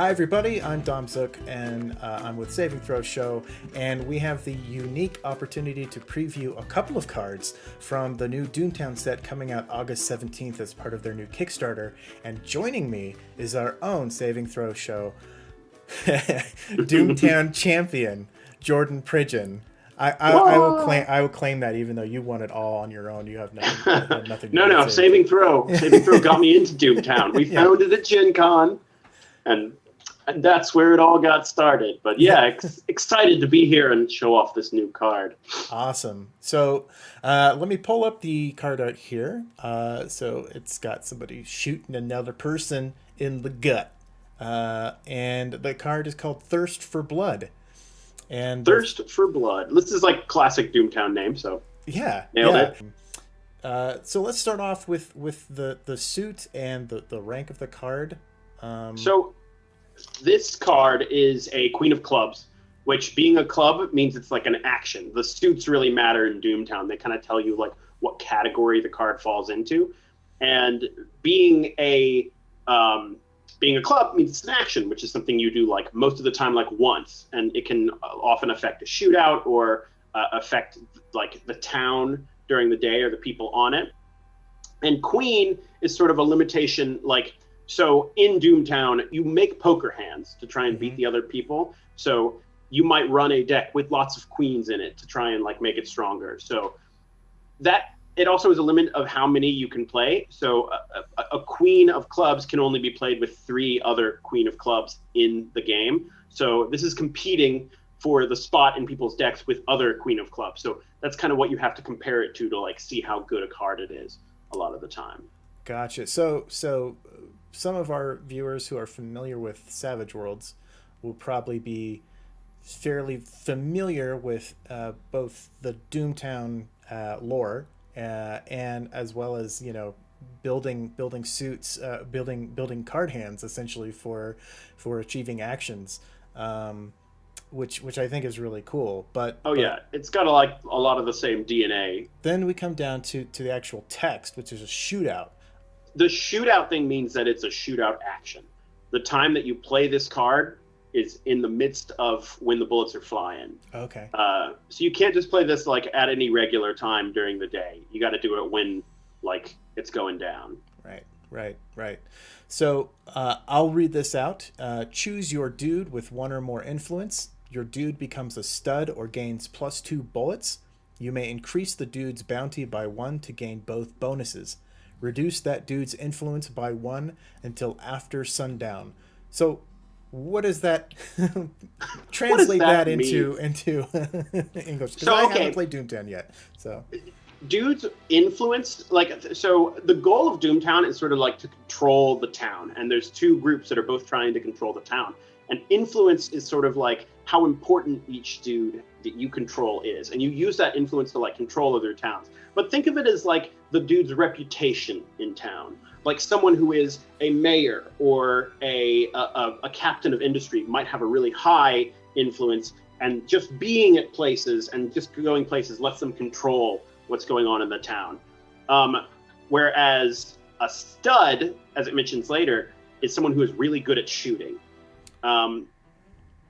Hi, everybody. I'm Dom Zook, and uh, I'm with Saving Throw Show, and we have the unique opportunity to preview a couple of cards from the new Doomtown set coming out August 17th as part of their new Kickstarter. And joining me is our own Saving Throw Show Doomtown champion, Jordan Pridgeon. I, I, I, will claim I will claim that even though you won it all on your own, you have nothing. You have nothing no, no, saving throw. Saving throw got me into Doomtown. We yeah. found it at Gen Con, and and that's where it all got started. But yeah, ex- excited to be here and show off this new card. Awesome. So uh, let me pull up the card out here. Uh, so it's got somebody shooting another person in the gut. Uh, and the card is called Thirst for Blood. And Thirst for Blood. This is like classic Doomtown name, so yeah, nailed yeah. it. Uh, so let's start off with with the the suit and the the rank of the card. Um, so this card is a Queen of Clubs, which being a club means it's like an action. The suits really matter in Doomtown. They kind of tell you like what category the card falls into, and being a um, being a club means it's an action, which is something you do like most of the time, like once, and it can often affect a shootout or uh, affect like the town during the day or the people on it. And Queen is sort of a limitation, like so in Doomtown, you make poker hands to try and beat mm-hmm. the other people. So you might run a deck with lots of queens in it to try and like make it stronger. So that it also is a limit of how many you can play. So a, a, a, queen of clubs can only be played with three other queen of clubs in the game. So this is competing for the spot in people's decks with other queen of clubs. So that's kind of what you have to compare it to to like see how good a card it is a lot of the time. Gotcha. So so some of our viewers who are familiar with Savage Worlds will probably be fairly familiar with uh, both the Doomtown uh, lore uh, and as well as you know building building suits, uh, building building card hands essentially for for achieving actions. Um, which which I think is really cool. But oh but yeah, it's got a, like a lot of the same DNA. Then we come down to to the actual text, which is a shootout, the shootout thing means that it's a shootout action. The time that you play this card is in the midst of when the bullets are flying. Okay. Uh, so you can't just play this like at any regular time during the day. You got to do it when like it's going down. Right. Right. Right. So uh, I'll read this out. Uh, choose your dude with one or more influence. Your dude becomes a stud or gains plus two bullets. You may increase the dude's bounty by one to gain both bonuses reduce that dude's influence by one until after sundown. So, what does that translate that, that into into English? Because so, I haven't played Doomtown yet. So, dude's influence, like, so the goal of Doomtown is sort of like to control the town, and there's two groups that are both trying to control the town. And influence is sort of like how important each dude that you control is, and you use that influence to like control other towns. But think of it as like the dude's reputation in town, like someone who is a mayor or a a, a captain of industry might have a really high influence, and just being at places and just going places lets them control what's going on in the town. Um, whereas a stud, as it mentions later, is someone who is really good at shooting. Um,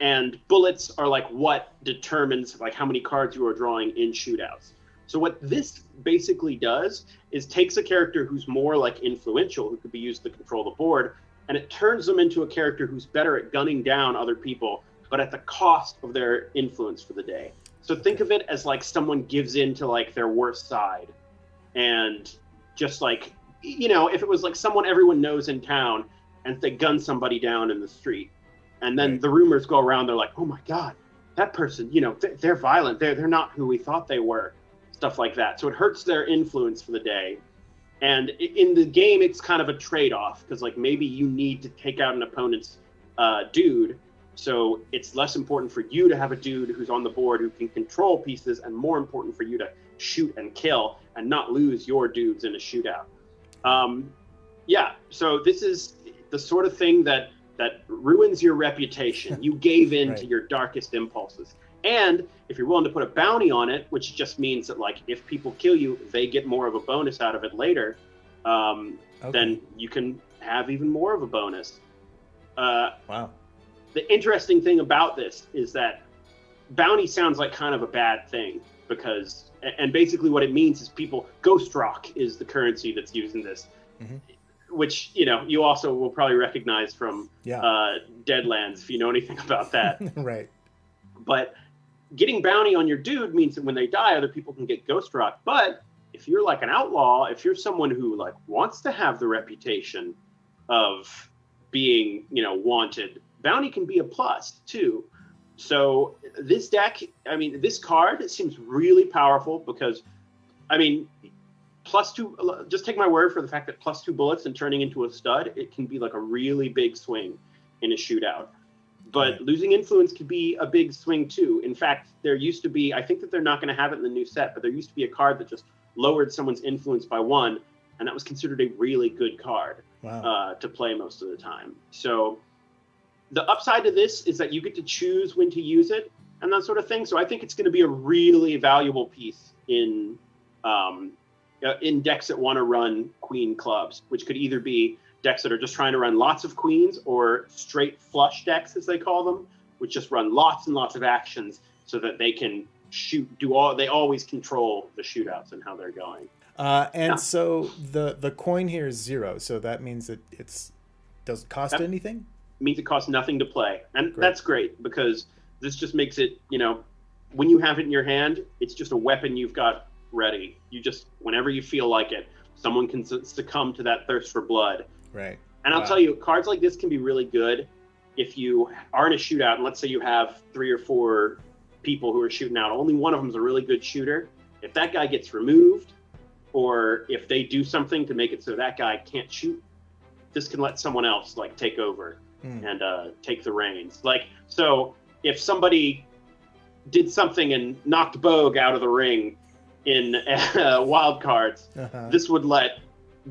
and bullets are like what determines like how many cards you are drawing in shootouts. So what this basically does is takes a character who's more like influential, who could be used to control the board, and it turns them into a character who's better at gunning down other people, but at the cost of their influence for the day. So think of it as like someone gives in to like their worst side, and just like you know, if it was like someone everyone knows in town, and they gun somebody down in the street, and then right. the rumors go around, they're like, oh my god, that person, you know, they're violent, they're they're not who we thought they were stuff like that. So it hurts their influence for the day. And in the game, it's kind of a trade off because, like, maybe you need to take out an opponent's uh, dude. So it's less important for you to have a dude who's on the board who can control pieces, and more important for you to shoot and kill and not lose your dudes in a shootout. Um, yeah, so this is the sort of thing that that ruins your reputation. You gave in right. to your darkest impulses. And if you're willing to put a bounty on it, which just means that like if people kill you, they get more of a bonus out of it later, um, okay. then you can have even more of a bonus. Uh, wow. The interesting thing about this is that bounty sounds like kind of a bad thing because, and basically what it means is people, Ghost Rock is the currency that's used in this, Mhm. which, you know, you also will probably recognize from Yeah. uh, Deadlands if you know anything about that. right. but getting bounty on your dude means that when they die, other people can get Ghost Rock. But if you're like an outlaw, if you're someone who like wants to have the reputation of being, you know, wanted, bounty can be a plus too. So this deck, I mean, this card seems really powerful because, I mean, plus two. Just take my word for the fact that plus two bullets and turning into a stud, it can be like a really big swing in a shootout. But Right. losing influence could be a big swing too. In fact, there used to be. I think that they're not going to have it in the new set, but there used to be a card that just lowered someone's influence by one, and that was considered a really good card Wow. uh, to play most of the time. So the upside of this is that you get to choose when to use it and that sort of thing. So I think it's going to be a really valuable piece in um, uh, in decks that want to run queen clubs, which could either be decks that are just trying to run lots of queens or straight flush decks, as they call them, which just run lots and lots of actions so that they can shoot. Do all they always control the shootouts and how they're going. Uh, and Yeah. so the the coin here is zero, so that means that it's doesn't cost Yep. anything. means it costs nothing to play, and Great. that's great because this just makes it, you know, when you have it in your hand, it's just a weapon you've got ready. You just, whenever you feel like it, someone can succumb to that thirst for blood. Right. And I'll Wow. tell you, cards like this can be really good if you are in a shootout, and let's say you have three or four people who are shooting out. Only one of them is a really good shooter. If that guy gets removed, or if they do something to make it so that guy can't shoot, this can let someone else like take over Hmm. and uh, take the reins. Like, so if somebody did something and knocked Bogue out of the ring in uh, wild cards, Uh-huh. this would let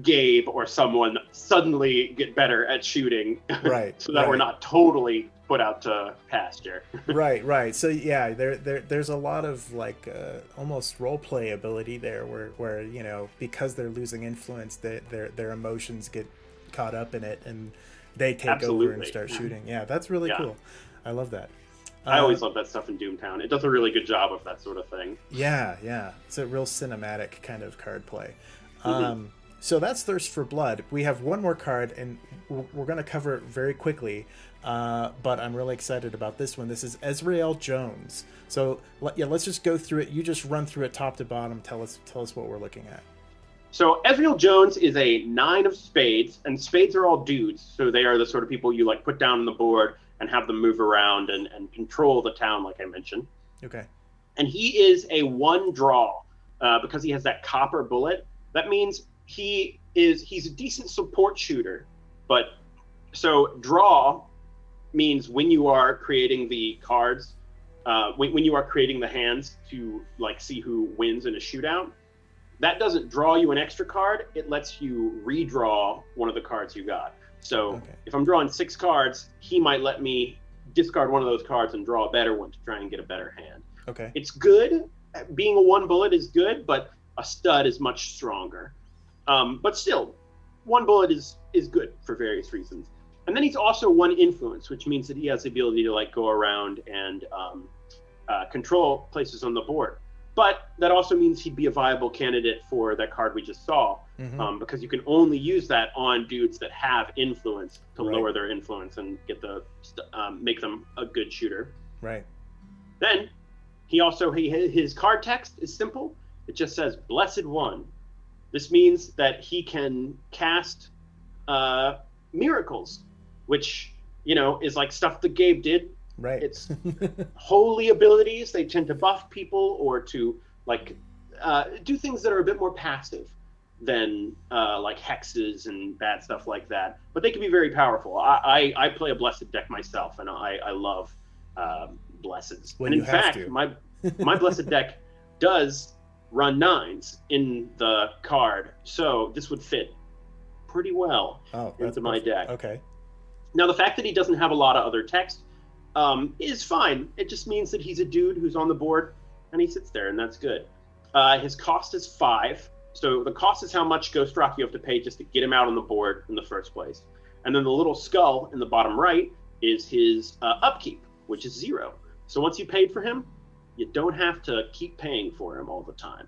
Gabe or someone suddenly get better at shooting, Right. so that we're not totally put out to pasture. right right so yeah there, there there's a lot of like uh, almost role play ability there where where you know because they're losing influence they, their their emotions get caught up in it and they take over and start shooting yeah that's really Yeah. cool i love that I Uh, always love that stuff in Doomtown. It does a really good job of that sort of thing. yeah yeah it's a real cinematic kind of card play Mhm. um so that's thirst for blood. We have one more card and we're, going to cover it very quickly uh, but i'm really excited about this one. This is ezrael jones. So let, yeah let's just go through it. You just run through it top to bottom. Tell us tell us what we're looking at. So Ezreal Jones is a nine of spades, and spades are all dudes, so they are the sort of people you like put down on the board and have them move around and, and control the town, like I mentioned. okay. And he is a one draw uh, because he has that copper bullet. That means he is he's a decent support shooter, but so draw means when you are creating the cards, uh, when, when you are creating the hands to like see who wins in a shootout, that doesn't draw you an extra card. It lets you redraw one of the cards you got. So Okay. if I'm drawing six cards, he might let me discard one of those cards and draw a better one to try and get a better hand. okay It's good. Being a one bullet is good, but a stud is much stronger. Um, but still, one bullet is is good for various reasons. And then he's also one influence, which means that he has the ability to like go around and um, uh, control places on the board. But that also means he'd be a viable candidate for that card we just saw, Mhm. um, because you can only use that on dudes that have influence to Right. lower their influence and get the um, make them a good shooter. right Then he also he his card text is simple. It just says "Blessed One." This means that he can cast uh, miracles, which you know is like stuff that Gabe did. right It's holy abilities. They tend to buff people or to like uh, do things that are a bit more passive than uh, like hexes and bad stuff like that. But they can be very powerful. I I, I play a blessed deck myself, and I I love um, blesseds. Well, and in fact, to. my my blessed deck does run nines in the card, so this would fit pretty well oh into my deck. okay Now, the fact that he doesn't have a lot of other text um, is fine. It just means that he's a dude who's on the board and he sits there, and that's good. Uh, his cost is five. So the cost is how much Ghost Rock you have to pay just to get him out on the board in the first place. And then the little skull in the bottom right is his uh, upkeep, which is zero. So once you paid for him, you don't have to keep paying for him all the time.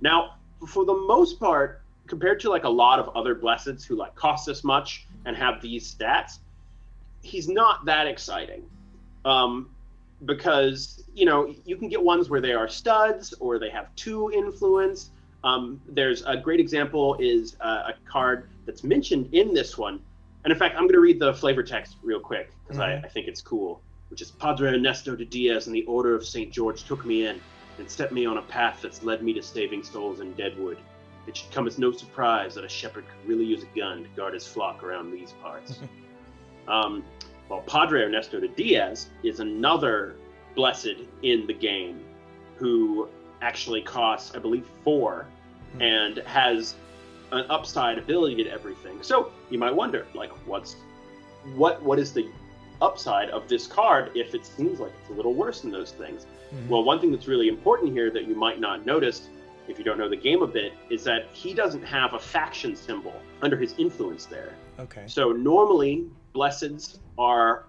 Now, for the most part, compared to like a lot of other blesseds who like cost this much and have these stats, he's not that exciting. Um, because you know you can get ones where they are studs or they have two influence. Um, there's a great example is uh, a card that's mentioned in this one, and in fact, I'm going to read the flavor text real quick because mm-hmm. I, I think it's cool. Which is Padre Ernesto de Diaz and the Order of St. George took me in and set me on a path that's led me to saving souls in Deadwood. It should come as no surprise that a shepherd could really use a gun to guard his flock around these parts. um, well, Padre Ernesto de Diaz is another blessed in the game who actually costs, I believe, 4 mm-hmm. and has an upside ability to everything. So you might wonder, like, what's what what is the upside of this card if it seems like it's a little worse than those things? Mm-hmm. Well, one thing that's really important here that you might not notice if you don't know the game a bit is that he doesn't have a faction symbol under his influence there. Okay. So normally blesseds are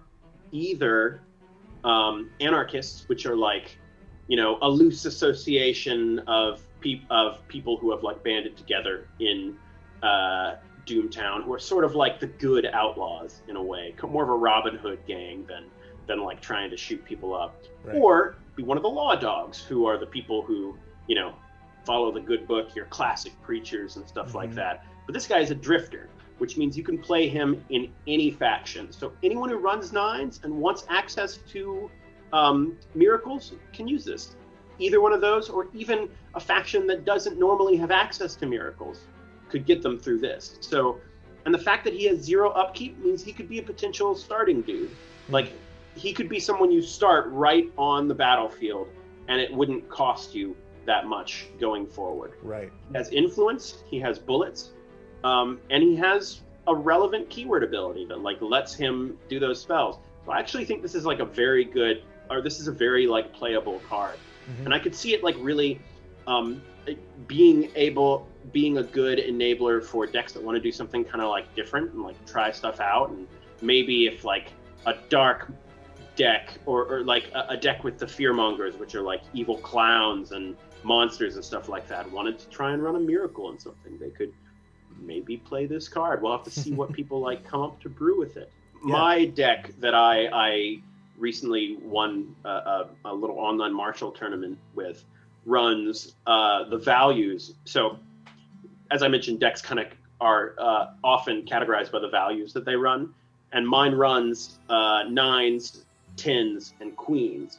either um, anarchists, which are like, you know, a loose association of pe- of people who have like banded together in uh, Doomtown, who are sort of like the good outlaws in a way, more of a Robin Hood gang than than like trying to shoot people up, right. or be one of the law dogs, who are the people who you know follow the good book, your classic preachers and stuff mm-hmm. like that. But this guy is a drifter, which means you can play him in any faction. So anyone who runs nines and wants access to um, miracles can use this. Either one of those, or even a faction that doesn't normally have access to miracles, could get them through this. So, and the fact that he has zero upkeep means he could be a potential starting dude. Like, he could be someone you start right on the battlefield, and it wouldn't cost you that much going forward. Right. He has influence. He has bullets um, and he has a relevant keyword ability that like lets him do those spells. So I actually think this is like a very good, or this is a very like playable card, mm-hmm. and I could see it like really um, being able, being a good enabler for decks that want to do something kind of like different and like try stuff out, and maybe if like a dark deck or, or like a, a deck with the fearmongers, which are like evil clowns and monsters and stuff like that, wanted to try and run a miracle and something, they could maybe play this card. We'll have to see what people like come up to brew with it. Yeah. My deck that I I recently won a, a, a little online martial tournament with runs uh, the values. So as I mentioned, decks kind of are uh, often categorized by the values that they run, and mine runs uh, nines, tens, and queens.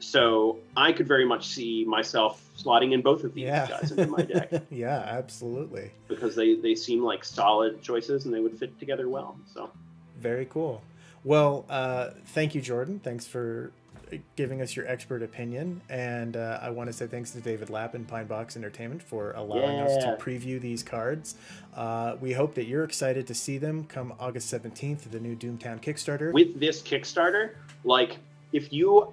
So I could very much see myself slotting in both of these yeah. guys into my deck. yeah, absolutely. Because they they seem like solid choices and they would fit together well. So very cool. Well, uh, thank you, Jordan. Thanks for giving us your expert opinion. And uh, I want to say thanks to David Lapp and Pine Box Entertainment for allowing yeah. us to preview these cards. Uh, we hope that you're excited to see them come August 17th, the new Doomtown Kickstarter. With this Kickstarter, like if you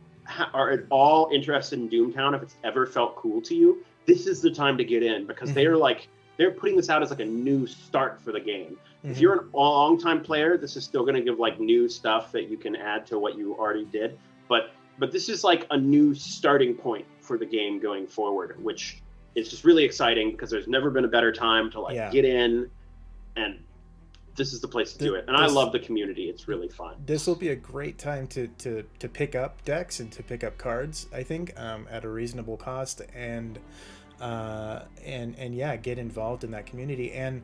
are at all interested in Doomtown, if it's ever felt cool to you, this is the time to get in because mm-hmm. they're like they're putting this out as like a new start for the game. Mm-hmm. If you're a long time player, this is still going to give like new stuff that you can add to what you already did. But but this is like a new starting point for the game going forward, which is just really exciting because there's never been a better time to like yeah. get in and this is the place to do it. And this, I love the community. It's really fun. This will be a great time to to to pick up decks and to pick up cards. I think um, at a reasonable cost and uh, and and yeah, get involved in that community and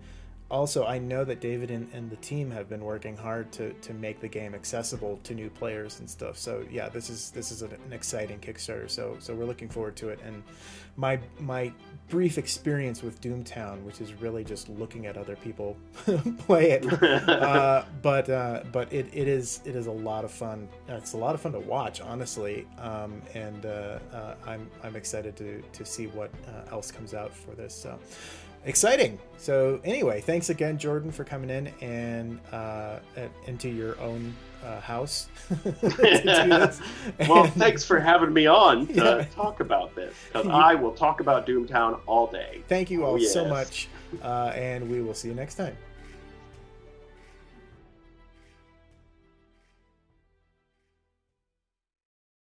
also I know that David and, and the team have been working hard to, to make the game accessible to new players and stuff. So yeah, this is this is an, exciting Kickstarter. So so we're looking forward to it. And my my brief experience with Doomtown, which is really just looking at other people play it, uh, but uh, but it, it is it is a lot of fun. It's a lot of fun to watch, honestly. Um, and uh, uh I'm I'm excited to to see what uh, else comes out for this. So exciting. So anyway, thanks again, Jordan, for coming in and uh, into your own uh, house. well, thanks for having me on to yeah. talk about this because I will talk about Doomtown all day. Thank you all oh, yes. so much, uh, and we will see you next time.